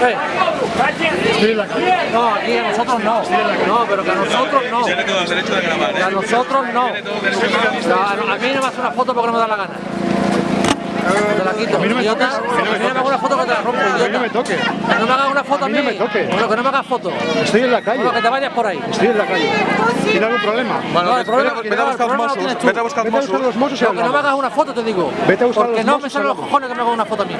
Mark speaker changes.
Speaker 1: Eh. No, aquí a nosotros no. No, pero que a nosotros no.
Speaker 2: ¿eh?
Speaker 1: Que a nosotros no. A, mí no me hace una foto porque no me da la gana. Te la quito,
Speaker 3: A mí no me toques,
Speaker 1: A mí no me hagas una foto que te la rompo,
Speaker 3: A mí no me toque.
Speaker 1: Que no me hagas una foto a mí.
Speaker 3: no me toque.
Speaker 1: Bueno, que no me hagas foto.
Speaker 3: Estoy en la calle.
Speaker 1: Bueno, que te vayas por ahí.
Speaker 3: Estoy en la calle. ¿Tiene algún problema?
Speaker 2: Bueno,
Speaker 1: No, el problema,
Speaker 2: vete,
Speaker 1: que
Speaker 2: vete a
Speaker 1: no, el
Speaker 2: buscar
Speaker 1: problema lo
Speaker 2: vete a buscar
Speaker 3: Vete a buscar los mozos
Speaker 1: Pero que no me hagas una foto, te digo.
Speaker 3: Vete a buscar
Speaker 1: Porque no me salen los cojones que me hagas una foto a mí.